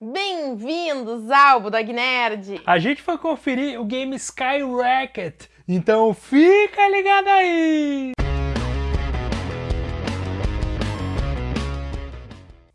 Bem-vindos ao Budog Nerd! A gente foi conferir o game Sky Racket, então fica ligado aí!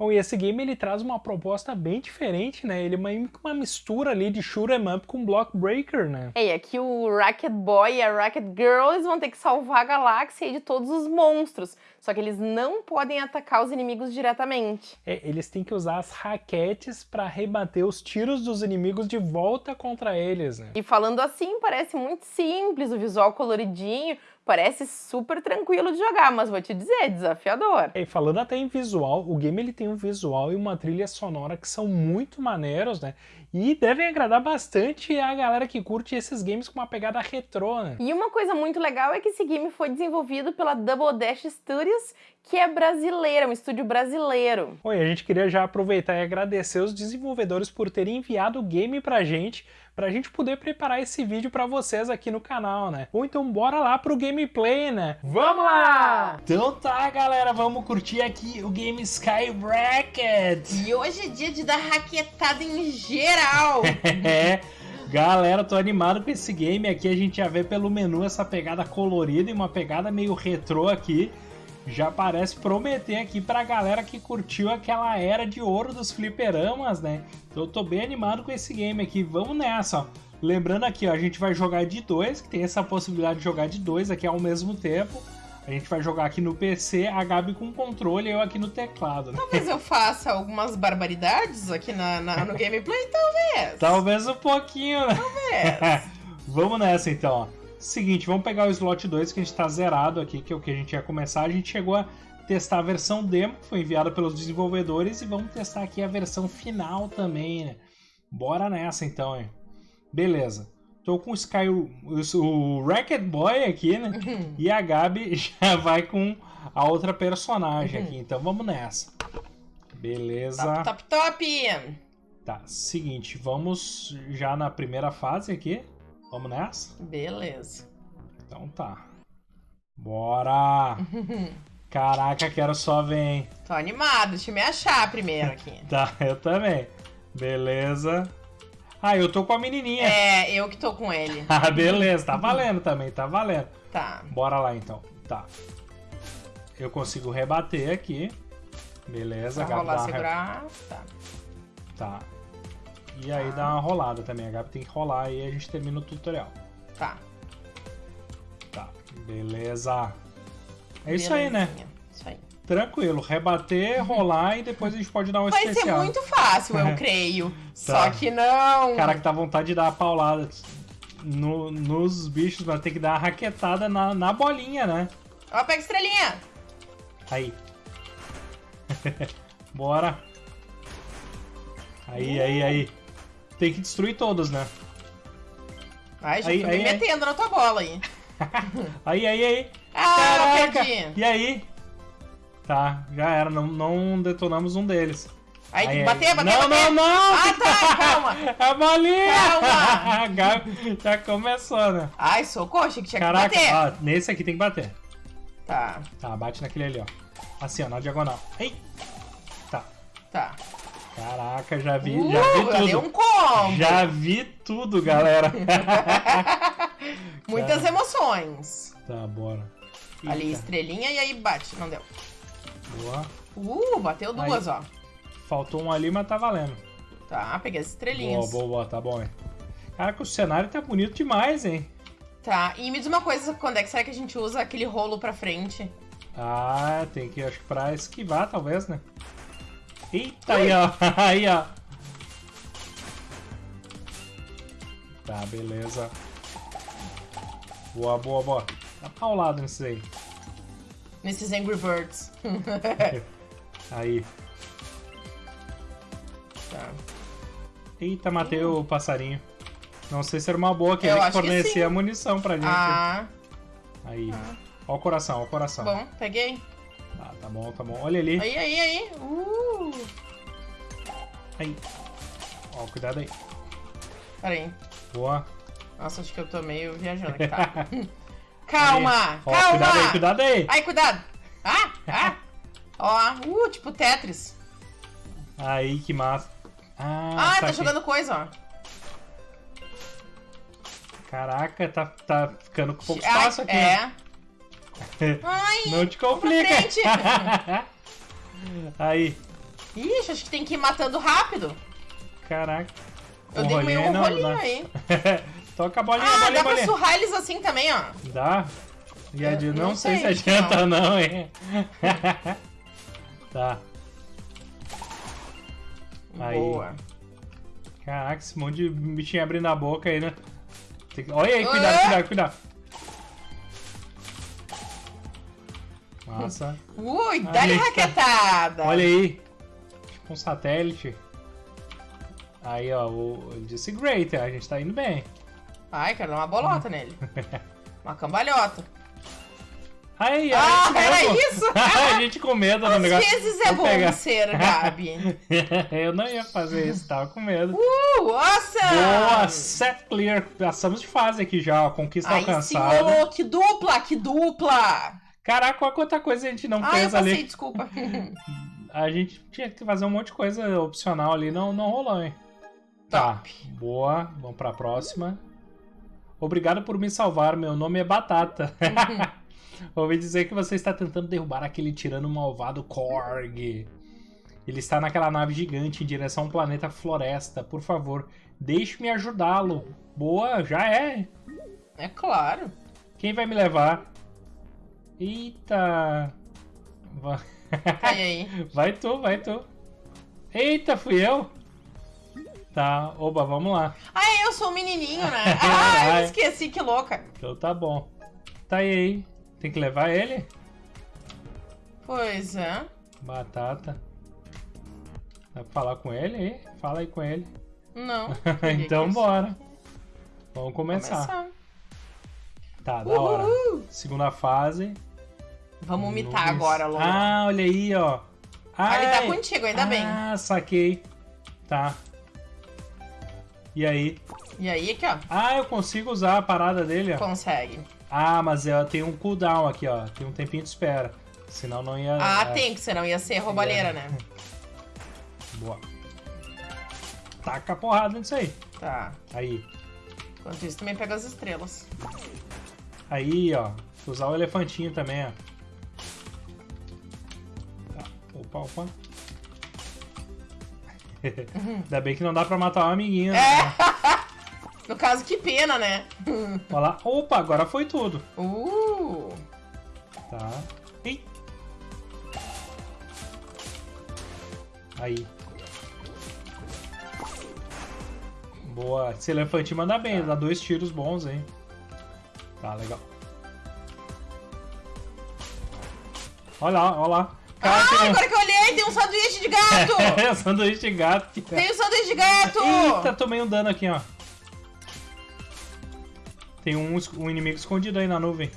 Bom, e esse game ele traz uma proposta bem diferente, né? Ele é que uma mistura ali de shoot 'em up com block breaker, né? É, e aqui o Racket Boy e a Racket Girl eles vão ter que salvar a galáxia de todos os monstros. Só que eles não podem atacar os inimigos diretamente. É, eles têm que usar as raquetes para rebater os tiros dos inimigos de volta contra eles, né? E falando assim, parece muito simples, o visual coloridinho, parece super tranquilo de jogar, mas vou te dizer, é desafiador. E falando até em visual, o game ele tem um visual e uma trilha sonora que são muito maneiros, né? E devem agradar bastante a galera que curte esses games com uma pegada retrô, né? E uma coisa muito legal é que esse game foi desenvolvido pela Double Dash Studios, que é brasileira, um estúdio brasileiro. Oi, a gente queria já aproveitar e agradecer os desenvolvedores por terem enviado o game pra gente, pra gente poder preparar esse vídeo pra vocês aqui no canal, né? Ou então bora lá pro gameplay, né? Vamos lá! Então tá, galera, vamos curtir aqui o game Sky Bracket! E hoje é dia de dar raquetada em geral! é... Galera, tô animado com esse game aqui, a gente já vê pelo menu essa pegada colorida e uma pegada meio retrô aqui já parece prometer aqui pra galera que curtiu aquela era de ouro dos fliperamas, né? Então eu tô bem animado com esse game aqui. Vamos nessa, ó. Lembrando aqui, ó, a gente vai jogar de dois, que tem essa possibilidade de jogar de dois aqui ao mesmo tempo. A gente vai jogar aqui no PC, a Gabi com controle e eu aqui no teclado. Né? Talvez eu faça algumas barbaridades aqui na, na no gameplay, talvez. Talvez um pouquinho, né? Talvez. Vamos nessa então, ó. Seguinte, vamos pegar o slot 2 que a gente está zerado aqui, que é o que a gente ia começar. A gente chegou a testar a versão demo, que foi enviada pelos desenvolvedores, e vamos testar aqui a versão final também, né? Bora nessa então, hein? Beleza. Tô com o Sky, o, o Racket Boy aqui, né? Uhum. E a Gabi já vai com a outra personagem uhum. aqui. Então vamos nessa. Beleza. Top, top, top! Tá, seguinte, vamos já na primeira fase aqui. Vamos nessa? Beleza. Então tá. Bora! Caraca, quero só ver, hein? Tô animado, deixa eu me achar primeiro aqui. tá, eu também. Beleza. Ah, eu tô com a menininha. É, eu que tô com ele. ah, beleza, tá valendo também, tá valendo. Tá. Bora lá então. Tá. Eu consigo rebater aqui. Beleza, Pra rolar, segurar. Tá. Tá. E aí dá uma rolada também. A Gabi tem que rolar e a gente termina o tutorial. Tá. Tá, beleza. É isso aí, né? Isso aí. Tranquilo, rebater, rolar e depois a gente pode dar um Vai especial. Vai ser muito fácil, eu creio. tá. Só que não. Cara, que dá vontade de dar a paulada no, nos bichos, mas tem que dar a raquetada na, na bolinha, né? Ó, pega estrelinha. Aí. Bora. Aí, aí, aí. Tem que destruir todos, né? Ai, já aí, tô aí, me metendo na tua bola aí. aí, aí, aí. Ah, Caraca. perdi. E aí? Tá, já era. Não, não detonamos um deles. Aí, aí bater, bater, não, bater. Não, não, Ah, tá, calma. A bolinha. Calma. Gabi já começou, né? Ai, socorro, achei que tinha Caraca, que bater. Ó, nesse aqui tem que bater. Tá. Tá, bate naquele ali, ó. Assim, ó, na diagonal. Ei. Tá. Tá. Caraca, já vi, uh, já vi tudo. Um combo. Já vi tudo, galera. Muitas Cara. emoções. Tá, bora. Eita. Ali, estrelinha e aí bate. Não deu. Boa. Uh, bateu duas, aí. ó. Faltou um ali, mas tá valendo. Tá, peguei as estrelinhas. Boa, boa, boa, tá bom, hein. Caraca, o cenário tá bonito demais, hein. Tá, e me diz uma coisa, quando é que será que a gente usa aquele rolo pra frente? Ah, tem que, acho que pra esquivar, talvez, né? Eita, aí, ó. Aí, ó. Tá, beleza. Boa, boa, boa. Tá paulado nesses aí. Nesses Angry Birds. aí. Tá. Eita, matei o passarinho. Não sei se era uma boa que ele que fornecia a munição pra gente. Ah. Aí. Ah. Ó o coração, ó o coração. Bom, peguei. Tá, tá bom, tá bom. Olha ali. Aí, aí, aí. Uh. Aí. Ó, cuidado aí. Pera aí. Boa. Nossa, acho que eu tô meio viajando aqui, tá? calma, Ó, calma. Cuidado aí, cuidado aí. Ai, cuidado. Ah, ah. Ó, uh, tipo Tetris. Aí, que massa. Ah, Ah, tá aqui. jogando coisa, ó. Caraca, tá, tá ficando com pouco espaço aqui. É. Ai, Não te complica. Aí, Ixi, acho que tem que ir matando rápido. caraca. Eu O dei meio um não- rolinho não- aí. Toca a bolinha, Ah, bolinha, dá pra bolinha. surrar eles assim também, ó. Dá? E adi... Eu não, não sei, sei, se adianta não, hein? tá. Aí. Boa. Caraca, esse monte de bichinho abrindo a boca aí, né? Que- Olha aí, cuidado, Ah! cuidado, cuidado. Nossa. Ui, dá-lhe tá. raquetada. Olha aí. Um satélite. Aí, ó, o ele disse great, a gente tá indo bem. Ai, quero dar uma bolota nele. Uma cambalhota. Aí, Ah, a gente era mesmo. isso? a gente com medo do Às negócio. vezes é bom pegar. ser, Gabi. Eu não ia fazer isso, tava com medo. Uh, awesome! Boa, set clear. Passamos de fase aqui já, ó. Conquista Aí sim, alcançada. ô, que dupla, que dupla! Caraca, quanta coisa a gente não Ah, eu fez passei, ali. desculpa. A gente tinha que fazer um monte de coisa opcional ali, não, não rolou, hein? Tá, Top. boa. Vamos pra próxima. Obrigado por me salvar, meu nome é Batata. Ouvi dizer que você está tentando derrubar aquele tirano malvado Korg. Ele está naquela nave gigante em direção ao planeta Floresta. Por favor, deixe-me ajudá-lo. Boa, já é. É claro. Quem vai me levar? Eita. E aí? Vai tu, vai tu. Eita, fui eu? Tá, oba, vamos lá. Ah, eu sou o menininho, né? Ah, eu esqueci, que louca. Então tá bom. Tá aí. Tem que levar ele? Pois é. Batata. Dá pra falar com ele aí? Fala aí com ele. Não. então bora. Vamos começar. Começar. Tá, da hora. Uhul. Segunda fase. Vamos imitar agora, Lô. Ah, olha aí, ó. Ah, ele tá contigo, ainda bem. Ah, saquei. Tá. E aí? E aí, aqui, ó. Ah, eu consigo usar a parada dele, ó. Consegue. Ah, mas ela tem um cooldown aqui, ó. Tem um tempinho de espera. Senão não ia. Ah, é, tem, que senão ia ser roubalheira, É. né? Boa. Taca a porrada nisso aí. Tá. Aí. Enquanto isso, também pega as estrelas. Aí, ó. Usar o elefantinho também, ó. Opa, opa. Ainda bem que não dá pra matar o amiguinho. né? É. No caso, que pena, né? Olha lá. Opa, agora foi tudo. Uh! Tá. Ih. Aí. Boa. Esse elefantinho manda bem, Tá. dá dois tiros bons, hein? Tá, legal. Olha lá, olha lá. Cara, Ah, tem agora que eu olhei, tem um sanduíche de gato! É, sanduíche de gato. que- tem um sanduíche de gato! Eita, tomei um dano aqui, ó. Tem um, um inimigo escondido aí na nuvem.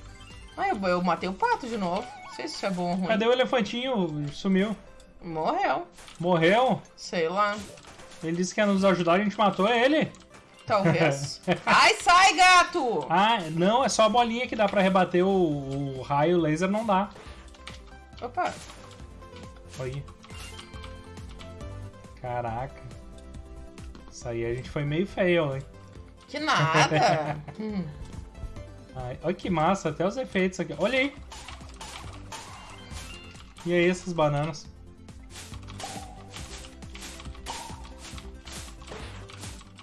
Ah, eu, eu matei o pato de novo. Não sei se isso é bom ou ruim. Cadê o elefantinho? Sumiu. Morreu. Morreu? Sei lá. Ele disse que ia nos ajudar, a gente matou ele. Talvez. Ai, sai, gato! Ah, não, é só a bolinha que dá pra rebater o, o raio laser, não dá. Opa. Aí. Caraca. Isso aí a gente foi meio fail, hein? Que nada. Hum. Ai, olha que massa, até os efeitos aqui. Olha aí. E aí, essas bananas?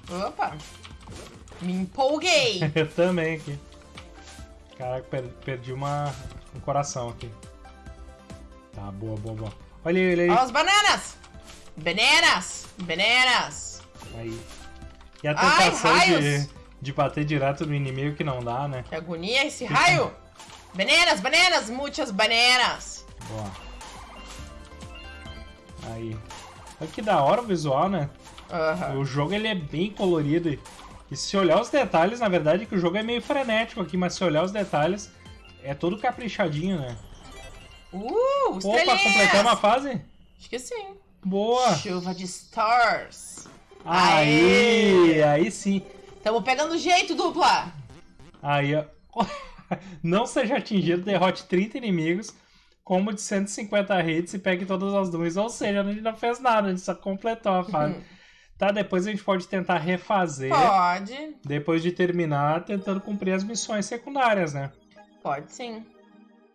Opa. Me empolguei. Eu também aqui. Caraca, per- perdi uma, um coração aqui. Tá, boa, boa, boa. Olha aí, olha aí. Ó as bananas. Bananas. Bananas. Aí. E a Ai, tentação de, raios! de bater direto no inimigo que não dá, né? Que agonia esse raio. Bananas, bananas, muitas bananas. Boa. Aí. Olha que da hora o visual, né? Aham. O jogo ele é bem colorido. E, e se olhar os detalhes, na verdade, que o jogo é meio frenético aqui, mas se olhar os detalhes, é todo caprichadinho, né? Uh, Opa, estrelinhas. completamos a fase? Acho que sim. Boa! Chuva de stars. Aí, Aê! aí sim. Tamo pegando jeito, dupla. Aí, ó. Não seja atingido, derrote 30 inimigos, combo de 150 hits e pegue todas as nuvens. Ou seja, a gente não fez nada, a gente só completou a fase. Tá, depois a gente pode tentar refazer. Pode. Depois de terminar, tentando cumprir as missões secundárias, né? Pode sim.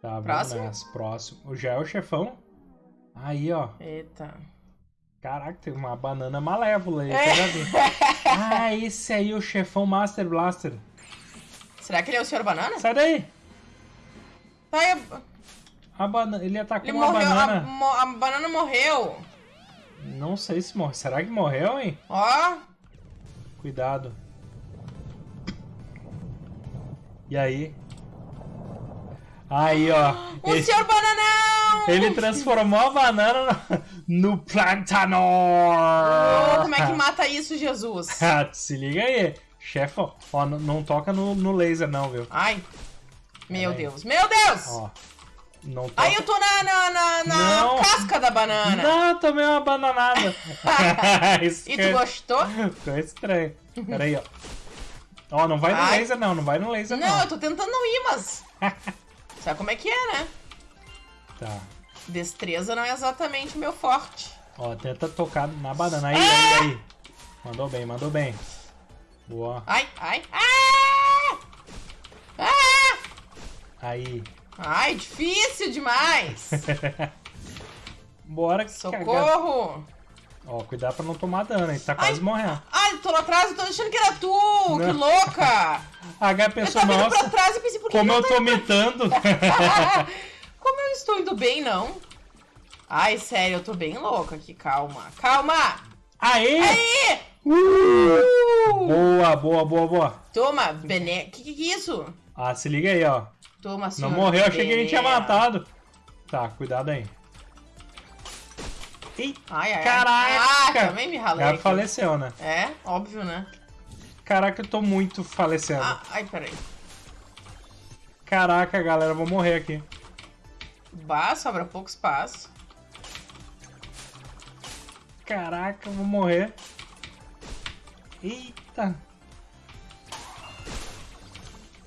Tá, Próximo? Próximo. Já é o chefão? Aí, ó. Eita. Caraca, tem uma banana malévola aí. É. Ah, esse aí é o chefão Master Blaster. Será que ele é o Sr. Banana? Sai daí! Tá, eu- A banana, ele atacou ele uma morreu. A, banana. mo- a banana morreu. Não sei se morreu. Será que morreu, hein? Ó. Cuidado. E aí? Aí, ó. O Ele, Sr. Bananão! ele transformou a banana no, no Plantanor. Ô, como é que mata isso, Jesus? Ah, Se liga aí. Chefão, ó, não, não toca no, no laser não, viu? Ai. Meu Peraí. Deus. Meu Deus! Ó. Não toca. Aí eu tô na, na, na, na casca da banana. Não, tomei uma bananada. E tu gostou? Ficou estranho. Pera aí, ó. Ó, não vai no Ai. laser não, não vai no laser não. Não, eu tô tentando não ir, mas. Sabe como é que é, né? Tá. Destreza não é exatamente o meu forte. Ó, tenta tocar na banana. Aí, aí, aí. Mandou bem, mandou bem. Boa. Ai, ai, ah! Ah! Aí. Ai, difícil demais! Bora que cagar. Socorro! Ó, cuidado pra não tomar dano, hein? Tá quase Ai. morrendo. Ai, eu tô lá atrás, eu tô achando que era tu! Que Não. louca! A H Eu pensou, tava indo pra nossa, trás e pensei, por que como eu tô mitando. Como eu estou indo bem, não? Ai, sério, eu tô bem louca aqui, calma. Calma! Aê! Aí! Uh! Boa, boa, boa, boa. Toma, Bené. Que que é isso? Ah, se liga aí, ó. Toma, Não morreu, achei que a gente tinha matado. Tá, cuidado aí. Eita, Ai, ai, ai. Caraca! Ah, também me ralei. ela faleceu, né? É, óbvio, né? Caraca, eu tô muito falecendo. Ah, ai, peraí. Caraca, galera, eu vou morrer aqui. Bah, sobra pouco espaço. Caraca, eu vou morrer. Eita.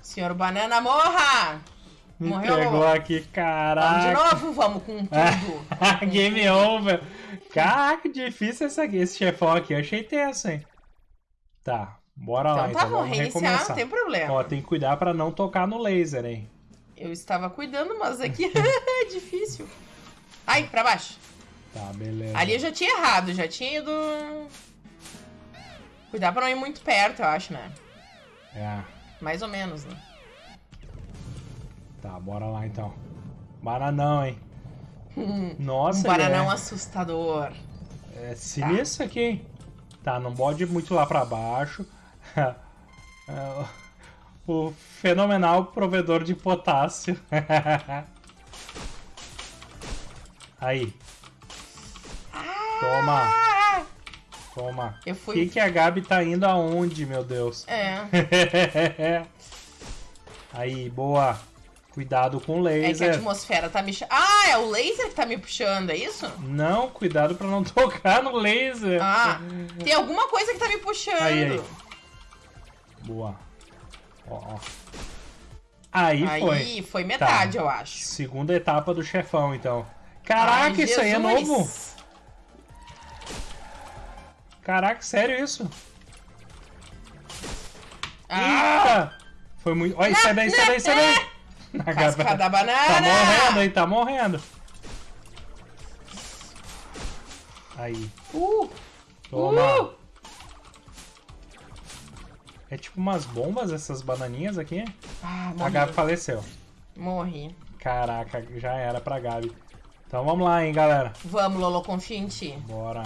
Senhor Banana, morra! Me Morreu, pegou aqui, Vamos de caraca. novo, vamos com tudo. Game over. Caraca, difícil essa, esse chefão aqui. Eu achei tenso, hein? Tá, bora lá Então tá então. bom, Vamos reiniciar, recomeçar. não tem problema. Ó, tem que cuidar pra não tocar no laser, hein? Eu estava cuidando, mas aqui é difícil. Ai, pra baixo. Tá, beleza. Ali eu já tinha errado, já tinha ido. Cuidar pra não ir muito perto, eu acho, né? É. Mais ou menos, né? Tá, bora lá então. Bananão, hein? Nossa, um bananão ele assustador. é, é sinistro aqui, hein? Tá, não pode ir muito lá pra baixo. É, o fenomenal provedor de potássio. Aí. Toma, toma. Eu O fui. que, que a Gabi tá indo aonde, meu Deus? É. Aí, boa. Cuidado com o É que a laser. atmosfera tá me. Ah, é o laser que tá me puxando, é isso? Não, cuidado pra não tocar no laser. Ah, tem alguma coisa que tá me puxando. Aí, aí. Boa. Ó, ó. Aí, Aí foi. foi metade, Tá. eu acho. Segunda etapa do chefão, então. Caraca, Ai, isso aí é novo. Caraca, sério isso? Ah, Eita! Foi muito. Olha, sai daí, sai daí, sai daí. A casca Gabi- da banana. Tá morrendo aí, tá morrendo. Aí, Uh, toma. uh. É tipo umas bombas essas bananinhas aqui. Ah, A morri. Gabi faleceu. Morri. Caraca, já era pra Gabi. Então vamos lá, hein, galera. Vamos, Lolo, ti. Bora.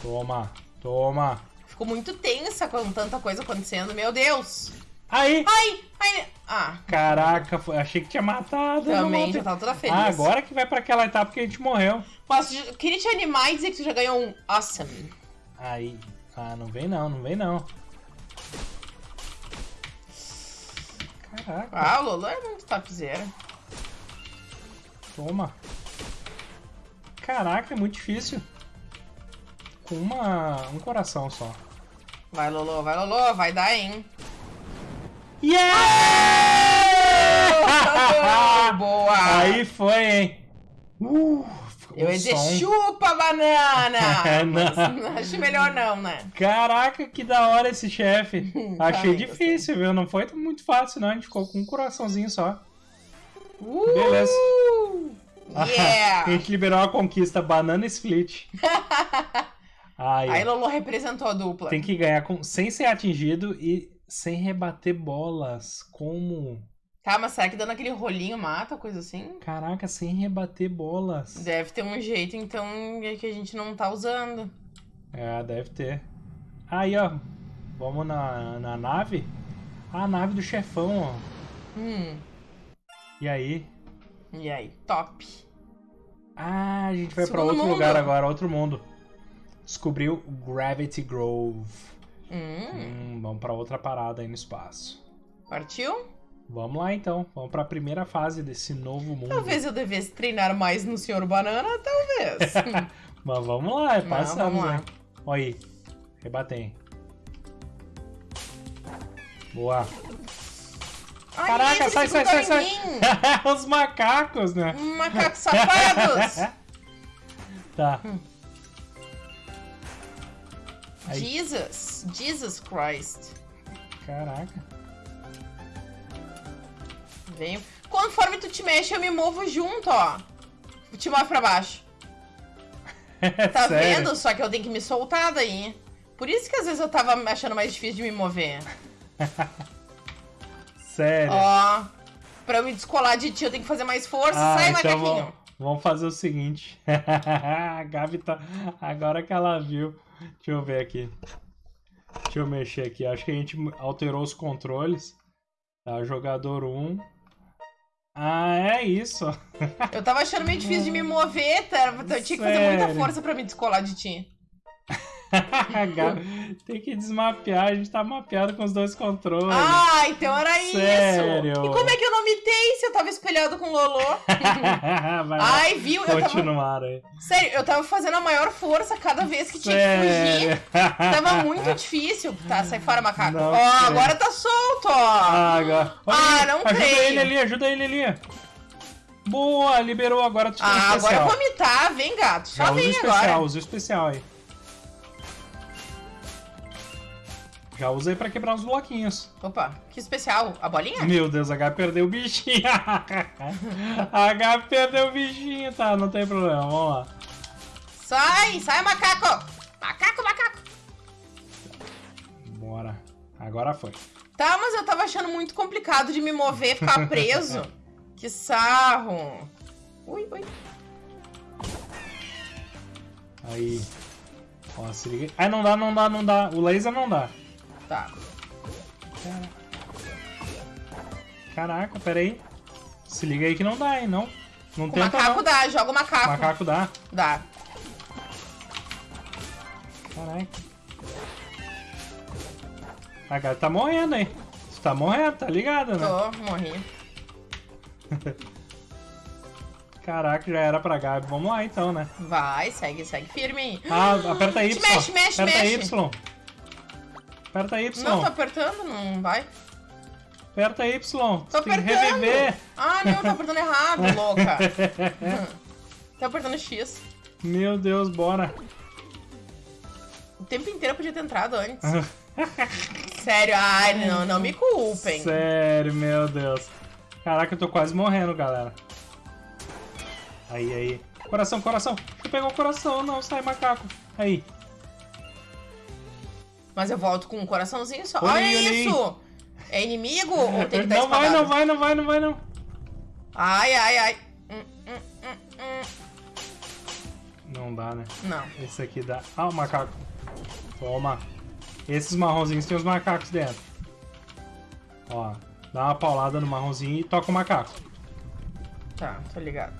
Toma, toma. Fico muito tensa com tanta coisa acontecendo, meu Deus. Aí! Ai, ai. Ah, Caraca, achei que tinha matado. também já tava toda feliz. Ah, agora que vai pra aquela etapa que a gente morreu. Posso, queria te animar e dizer que tu já ganhou um awesome. Aí. Ah, não vem não, não vem não. Caraca, Ah, o Lolo é muito topzera. toma. Caraca, é muito difícil. Com uma, um coração só. Vai, Lolo, vai, Lolo, vai dar, hein? Yeah! Boa! Aí foi, hein? Uh, Eu ia dizer som. chupa banana! Não. Mas acho melhor não, né? Caraca, que da hora esse chefe. Achei Também difícil, viu? Não foi muito fácil, não. A gente ficou com um coraçãozinho só. Uh! Beleza. a Yeah! gente liberou a conquista Banana Split. Aí. Aí Lolo representou a dupla. tem que ganhar com, sem ser atingido e sem rebater bolas. Como? Tá, mas será que dando aquele rolinho mata, coisa assim? Caraca, sem rebater bolas. Deve ter um jeito, então, que a gente não tá usando. É, deve ter. Aí, ó. Vamos na, na nave. A nave do chefão, ó. Hum, E aí? e aí? Top. Ah, a gente vai pra Segundo outro mundo. lugar agora, outro mundo. Descobriu Gravity Grove. Hum, Hum, vamos pra outra parada aí no espaço. partiu? Vamos lá então, vamos pra primeira fase desse novo mundo. Talvez eu devesse treinar mais no Senhor Banana, talvez. Mas vamos lá, é passamos, né? Olha aí, rebatem. Boa. Ai, Caraca, sai, sai, sai, sai. Os macacos, né? Macacos safados. Tá. Aí. Jesus. Jesus Christ. Caraca. Venho. Conforme tu te mexe, eu me movo junto, ó. Te move pra baixo. Tá Sério? vendo? Só que eu tenho que me soltar daí. Por isso que às vezes eu tava achando mais difícil de me mover. Sério. Ó. Pra eu me descolar de ti, eu tenho que fazer mais força. Ah, Sai, então macaquinho. vamos, vamos fazer o seguinte. a Gabi tá. Agora que ela viu. Deixa eu ver aqui. Deixa eu mexer aqui. Acho que a gente alterou os controles. Tá, jogador 1. Ah, é isso. Eu tava achando meio difícil de me mover, tá? Eu tinha que fazer muita força pra me descolar de ti. Tem que desmapear. A gente tá mapeado com os dois controles. Ah, então era Sério? isso. E como é que eu não mitei se eu tava espelhado com o Lolo? Vai Ai, viu? Eu tava... aí. Sério, eu tava fazendo a maior força cada vez que tinha que fugir. Tava muito difícil. Tá, sai fora, macaco. Ó, agora tá solto, ó. Ah, agora. Olha Ah, não ajuda creio. ele ali, ajuda ele ali. Boa, liberou agora Ah, agora especial. eu vou mitar. Vem, gato. Só Já usa o vem especial, agora. usa o especial aí. Já usei pra quebrar os bloquinhos. Opa, que especial. A bolinha? Meu Deus, a H perdeu o bichinho. a H perdeu o bichinho, tá? Não tem problema, vamos lá. Sai, sai, macaco. Macaco, macaco. Bora. Agora foi. Tá, mas eu tava achando muito complicado de me mover, ficar preso. que sarro. Ui, ui. Aí. Ó, se liga. Ah, não dá, não dá, não dá. O laser não dá. Tá. Caraca, pera aí. Se liga aí que não dá, hein? Não, não O tenta macaco não. dá, joga o macaco. Macaco dá. Dá. Caraca. A gata tá morrendo, hein? Você tá morrendo, tá ligado, né? Tô, morri. Caraca, já era pra Gabi. Vamos lá então, né? Vai, segue, segue firme. Ah, aperta Y. mexe, mexe, aperta mexe. Y. Aperta Y. Não, tô apertando, não vai. Aperta Y. Tô Você tem que apertando. reviver. Ah, não, tô apertando errado, louca. Tô apertando X. Meu Deus, bora. O tempo inteiro eu podia ter entrado antes. Sério, ai, não, não me culpem. Sério, meu Deus. Caraca, eu tô quase morrendo, galera. Aí, aí. Coração, coração. Deixa eu pegar o coração. Não, sai macaco. Aí. Mas eu volto com um coraçãozinho só. Olha isso! É inimigo ou tem que estar Não vai, não vai, não vai, não vai, não. Ai, ai, ai. Hum, hum, hum. Não dá, né? Não. Esse aqui dá. Ah, o macaco. Toma. Esses marronzinhos tem os macacos dentro. Ó, dá uma paulada no marronzinho e toca o macaco. Tá, tô ligado.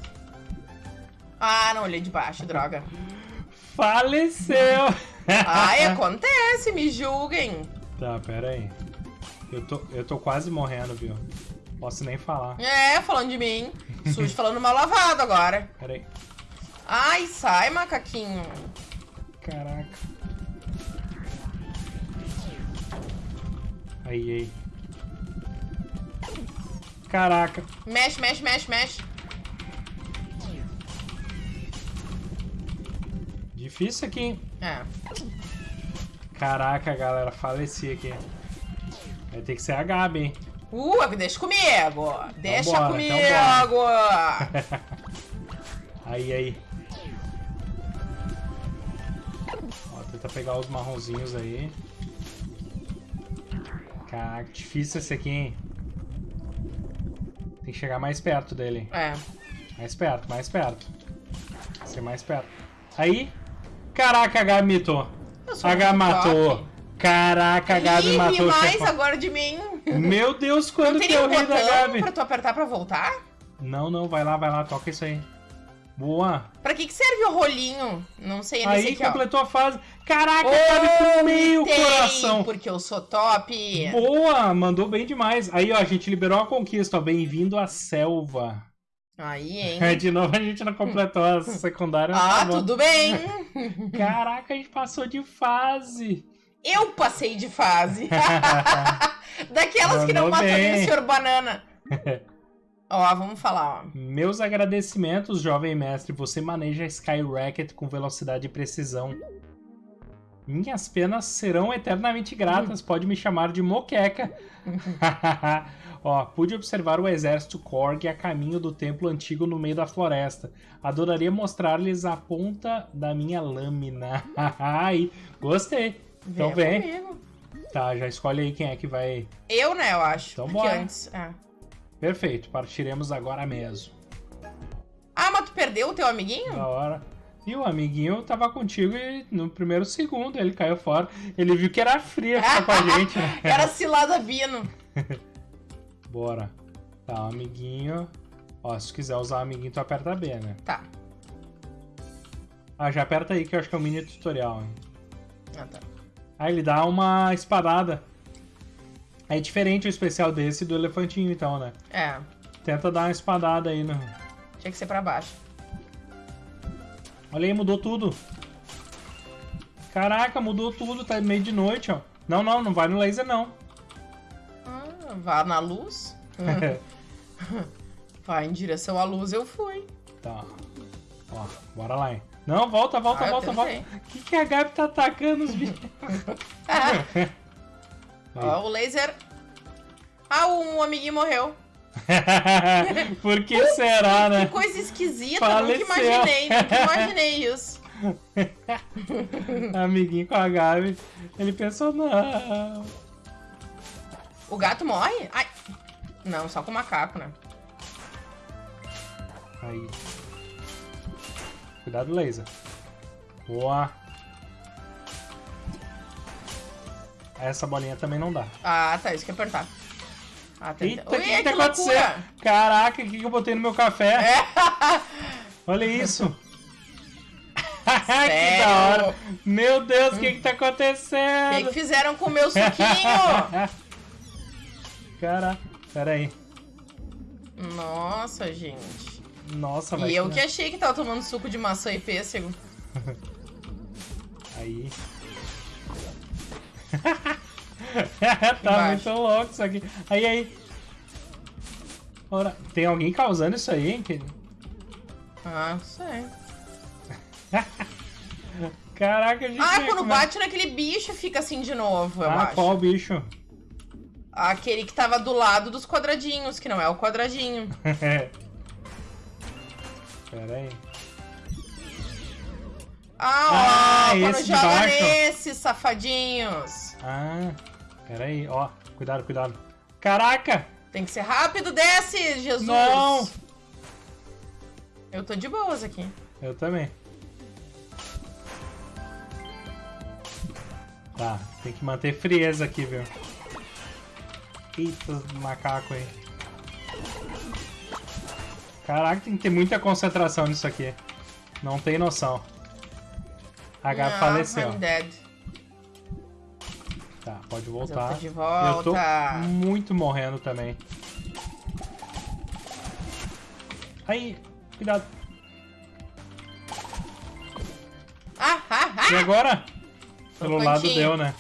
Ah, não olhei de baixo, droga. Faleceu! Ai, acontece, me julguem. tá, pera aí. Eu tô, eu tô quase morrendo, viu? Posso nem falar. É, falando de mim. Sujo falando mal lavado agora. Pera aí. Ai, sai, macaquinho. Caraca. Aí, aí. Caraca. Mexe, mexe, mexe, mexe. Difícil aqui, hein? É. Caraca, galera, faleci aqui. Vai ter que ser a Gabi, hein? Uh, deixa comigo! Deixa Vambora, comigo! então Aí, aí. Ó, tenta pegar os marronzinhos aí. Caraca, difícil esse aqui, hein? Tem que chegar mais perto dele. é. Mais perto, mais perto. Ser mais perto. Aí. Caraca, a Gabi mitou. A Gabi matou. Caraca, a Gabi Ih, matou mais agora de mim. Meu Deus, quando que eu um ri da Gabi? pra tu apertar pra voltar? Não, não, vai lá, vai lá, toca isso aí. Boa. Pra que, que serve o rolinho? Não sei, nesse Aí aqui, ó. completou a fase. Caraca, Gabi com meio Vomitei, coração. Porque eu sou top. Boa, mandou bem demais. Aí, ó, a gente liberou a conquista, ó. Bem-vindo à selva. Aí, hein? De novo, a gente não completou a secundária. Ah, tá tudo bem. Caraca, a gente passou de fase. Eu passei de fase. Daquelas que não Mandou matou nem o Sr. Banana. ó, vamos falar, ó. Meus agradecimentos, jovem mestre. Você maneja Sky Racket com velocidade e precisão. Minhas penas serão eternamente gratas. Pode me chamar de moqueca. Ó, pude observar o exército Korg a caminho do templo antigo no meio da floresta. Adoraria mostrar-lhes a ponta da minha lâmina. Ai, gostei. Então vem. Tá, já escolhe aí quem é que vai. Eu, né, eu acho. Então bora. antes. é. Perfeito, partiremos agora mesmo. Ah, mas tu perdeu o teu amiguinho? Da hora. E o amiguinho tava contigo e no primeiro segundo ele caiu fora. Ele viu que era fria ficar com a gente, né? Era cilada Bino. Bora. Tá, o amiguinho. Ó, se quiser usar o amiguinho, tu aperta B, né? Tá. Ah, já aperta aí que eu acho que é o mini tutorial, hein? Ah, tá. Ah, ele dá uma espadada. É diferente o especial desse do elefantinho, então, né? É, Tenta dar uma espadada aí no. tinha que ser pra baixo. Olha aí, mudou tudo. Caraca, mudou tudo, tá meio de noite, ó. Não, não, não vai no laser, não. Ah, vá na luz. Vai em direção à luz, eu fui. Tá. Ó, bora lá, hein. Não, volta, volta, Ah, volta, volta. O que, que a Gabi tá atacando os bichos? Ó, o laser. Ah, um amiguinho morreu. Por que será, né? Que coisa esquisita, Faleceu. nunca imaginei, nunca imaginei isso. Amiguinho com a Gabi. Ele pensou, não. O gato morre? Ai. Não, só com o macaco, né? Aí. Cuidado, laser. Boa. Essa bolinha também não dá. Ah, tá, isso que apertar. Ah, tem... Eita, o Ui, que, que tá acontecendo? Caraca, o que, que eu botei no meu café? É. Olha isso. que da hora. Meu Deus, o que que tá O que, acontecendo? que fizeram com o meu suquinho? Cara, pera aí. Nossa, gente. Nossa, vai E eu que- que achei que tava tomando suco de maçã e pêssego. Aí. tá Embaixo. muito louco isso aqui. Aí, aí. Ora, tem alguém causando isso aí, hein? Que- Ah, sei. Caraca, a gente. Ah, vê quando como é- bate naquele bicho fica assim de novo, eu Ah, acho. qual bicho? Aquele que tava do lado dos quadradinhos, que não é o quadradinho. Pera aí. Ah, ó, Ah, quando joga baixo. nesses safadinhos. Ah, pera aí. Ó, cuidado, cuidado. Caraca! Tem que ser rápido, desce, Jesus. Não. Eu tô de boas aqui. Eu também. Tá, tem que manter frieza aqui, viu? Eita, macaco aí. Caraca, tem que ter muita concentração nisso aqui. Não tem noção. Ah, faleceu. I'm dead. Pode eu voltar. de Eu volta. tô muito morrendo também. Aí, cuidado. Ah, ah, E ah! agora? Pelo No lado deu, né?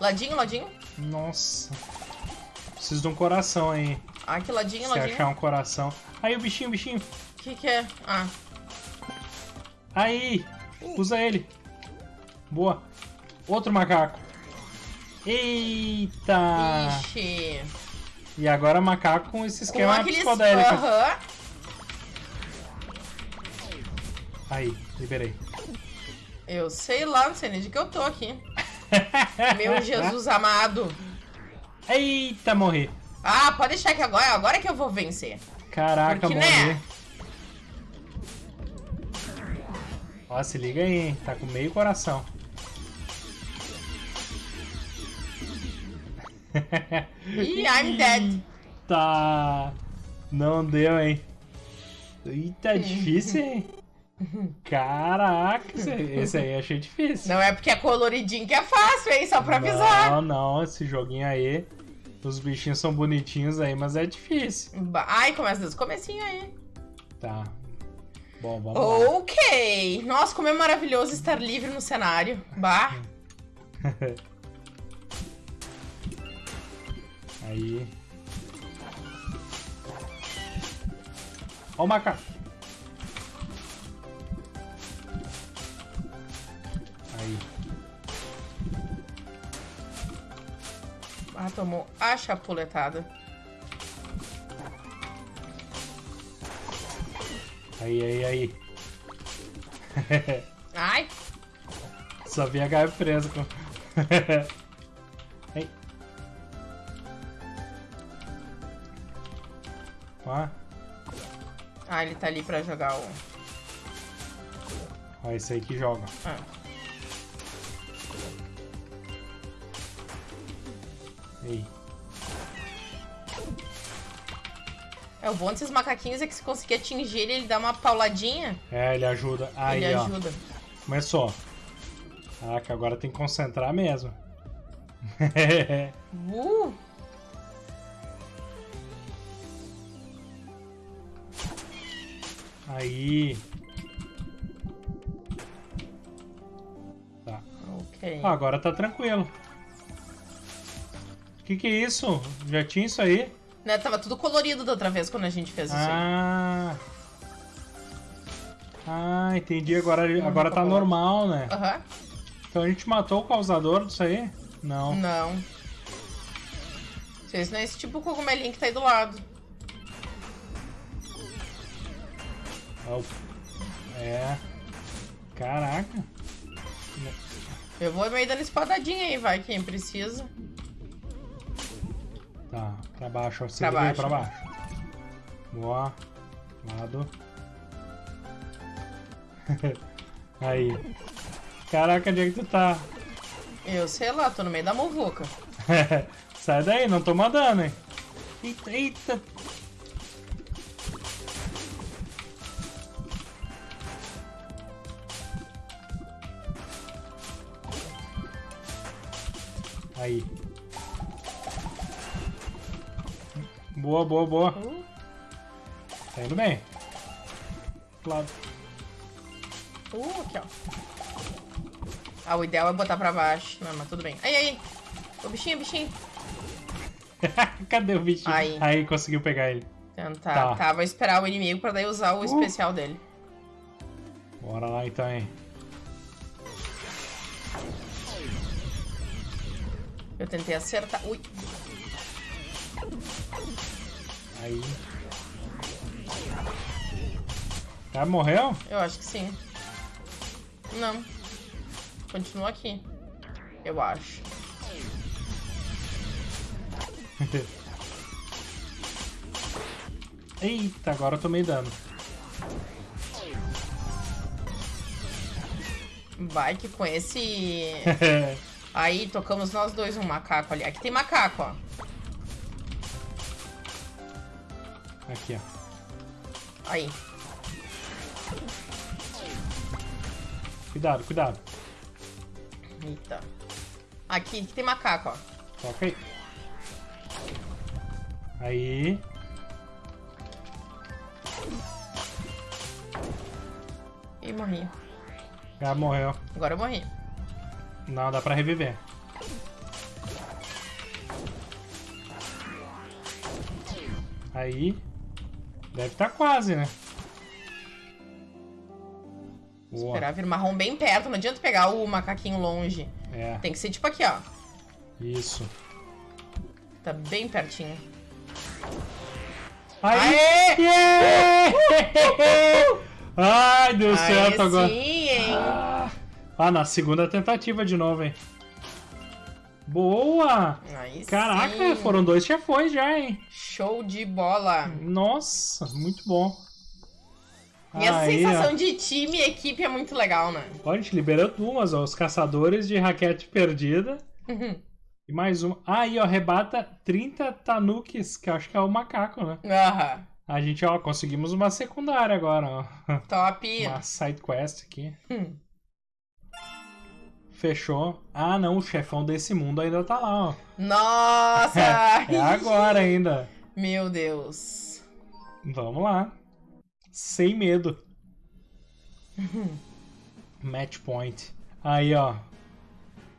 Ladinho, ladinho. Nossa. Preciso de um coração aí. Ah, que ladinho, Se ladinho. achar um coração. Aí o bichinho, o bichinho. O que que é? Ah, Aí! Usa ele. Boa. Outro macaco. Eita! Ixi. E agora macaco com esse Com esquema aqueles... psicodélico. Aham. Aí, liberei. Eu sei lá, não sei nem de que eu tô aqui. Meu Jesus amado. Eita, morri. Ah, pode deixar que agora, agora que eu vou vencer. Caraca, Porque, morri. né? Ó, se liga aí, hein? Tá com meio coração. Ih, I'm dead. Tá. Não deu, hein? Eita, difícil, hein? Caraca, esse, aí eu achei difícil. Não é porque é coloridinho que é fácil, hein? Só pra avisar. Não, não, esse joguinho aí. Os bichinhos são bonitinhos aí, mas é difícil. Ai, começa desde o comecinho aí. Tá. Bom, vamos lá. Ok. Nossa, como é maravilhoso estar livre no cenário. Bah. Aí. Ó o macaco. Aí. Ah, tomou a chapuletada. Aí, aí, aí. Ai. Só vi a Gaia presa com. Ó, Ah, ele tá ali pra jogar o... ó, esse aí que joga. Ah. Aí. É, o bom desses macaquinhos é que se conseguir atingir ele, ele dá uma pauladinha, É, ele ajuda. Aí, ele ó. ajuda. Começou. Caraca, agora tem que concentrar mesmo. Uh! Aí. Tá. Ok. Ah, agora tá tranquilo. Que que é isso? Já tinha isso aí? Né, tava tudo colorido da outra vez quando a gente fez isso aí. Ah. Ah, entendi. Agora, agora tá tá bom. normal, né? Aham. Então a gente matou o causador disso aí? Não. Não. Esse não é esse tipo cogumelinho que tá aí do lado. É. Caraca. Eu vou meio dando espadadinha aí, vai, quem precisa. Tá, pra baixo. ó. Pra baixo. pra baixo. Boa. Lado. aí. Caraca, onde é que tu tá? Eu sei lá, tô no meio da muvuca. Sai daí, não tô mandando, hein? Eita, eita. Aí. Boa, boa, boa. Uh, Tá indo bem. Claro. uh, aqui, ó. Ah, o ideal é botar pra baixo. Não, mas tudo bem. Aí, aí. O bichinho, bichinho. Cadê o bichinho? Aí. conseguiu pegar ele. Tentar. Tá. Tá. vou esperar o inimigo pra daí usar o especial dele. Bora lá então, hein. Eu tentei acertar. Ui. Aí. Já morreu? Eu acho que sim. Não. Continua aqui. Eu acho. Eita, agora eu tomei dano. Vai que com esse. Aí tocamos nós dois um macaco ali. Aqui tem macaco, ó. Aqui, ó. Aí. Cuidado, cuidado. Eita. Aqui, aqui tem macaco, ó. Toca aí. Aí. Ih, morri. Já morreu. Agora eu morri. Não, dá pra reviver. Aí. Deve estar quase, né? Boa. Esperar vir marrom bem perto. Não adianta pegar o macaquinho longe. É, Tem que ser tipo aqui, ó. isso. Tá bem pertinho. Aí! Aê! Yeah! Ai, deu certo agora. sim, hein? Ah, Ah, na segunda tentativa de novo, hein? Boa! Aí Caraca, sim. foram dois chefões já, hein? Show de bola. Nossa, muito bom. E essa Aí, sensação ó. de time e equipe é muito legal, né? Ó, a gente liberou duas, ó. Os caçadores de raquete perdida. Uhum. E mais uma. Ah, aí, ó, rebata 30 tanukis, que eu acho que é o macaco, né? Aham. A gente, ó, conseguimos uma secundária agora, ó. Top. Uma side quest aqui. Hum. Fechou. Ah, não, o chefão desse mundo ainda tá lá, ó. Nossa! É agora ainda. Meu Deus. Vamos lá. Sem medo. Match point. Aí, ó.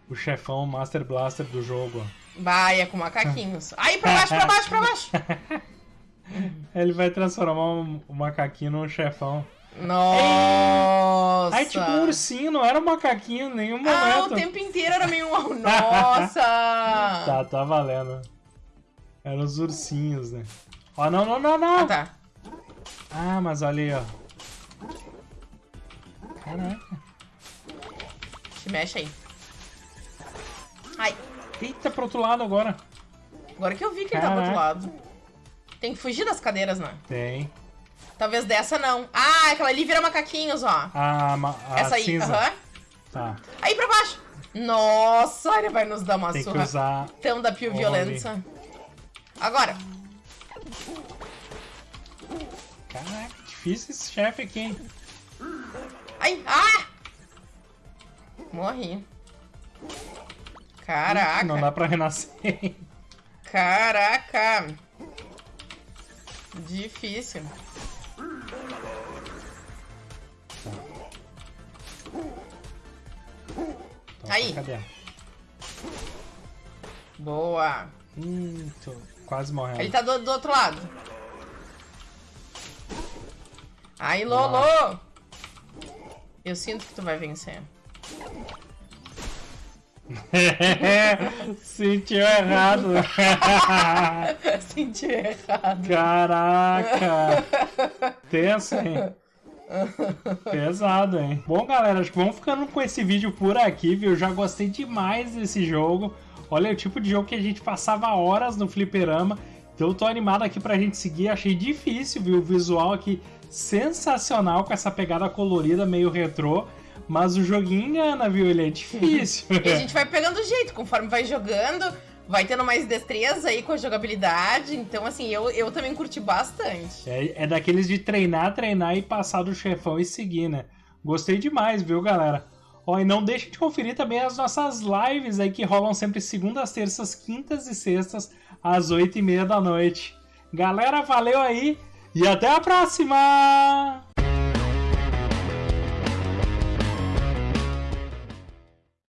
O chefão Master Blaster do jogo, ó. Vai, é com macaquinhos. Aí, pra baixo, pra baixo, pra baixo. Ele vai transformar o macaquinho num chefão. Nossa. Aí, tipo, um ursinho, não era um macaquinho em nenhum momento. Ah, o tempo inteiro era meio... um- Nossa! Tá, tá valendo. Eram os ursinhos, né? Ó, não, não, não, não. Ah, tá. Ah, mas olha aí, ó. Caraca. Te mexe aí. Ai, Eita, pro outro lado agora. agora que eu vi que ele tá do outro Caraca. lado. Tem que fugir das cadeiras, né? Tem. Talvez dessa não. Ah, aquela ali vira macaquinhos, ó. A, ma- a Essa aí, aham. Tá. Aí pra baixo. Nossa, ele vai nos dar uma Tem que surra usar. tão da Pio. Violência. Agora. Caraca, difícil esse chefe aqui, hein? Ai, ah! Morri. Caraca. Não dá pra renascer. Caraca. Difícil. Então, Aí. Cadê? Boa. Hum, tô quase morrendo. Ele tá do, do outro lado. Aí, Lolo. Eu sinto que tu vai vencer. Sentiu errado. Senti errado. Caraca. Tenso, hein? Pesado, hein? Bom, galera, acho que vamos ficando com esse vídeo por aqui, viu? Eu já gostei demais desse jogo. Olha, é o tipo de jogo que a gente passava horas no fliperama. Então eu tô animado aqui pra gente seguir. Achei difícil, viu? O visual aqui sensacional com essa pegada colorida, meio retrô. Mas o joguinho engana, viu? Ele é difícil. E a gente vai pegando jeito, conforme vai jogando, vai tendo mais destreza aí com a jogabilidade. Então, assim, eu, eu também curti bastante. É, é daqueles de treinar, treinar e passar do chefão e seguir, né? Gostei demais, viu, galera? Ó, e não deixe de conferir também as nossas lives aí que rolam sempre segundas, terças, quintas e sextas, às oito e meia da noite. Galera, valeu aí e até a próxima!